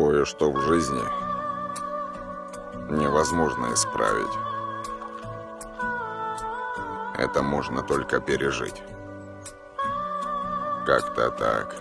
Кое-что в жизни невозможно исправить. Это можно только пережить. Как-то так.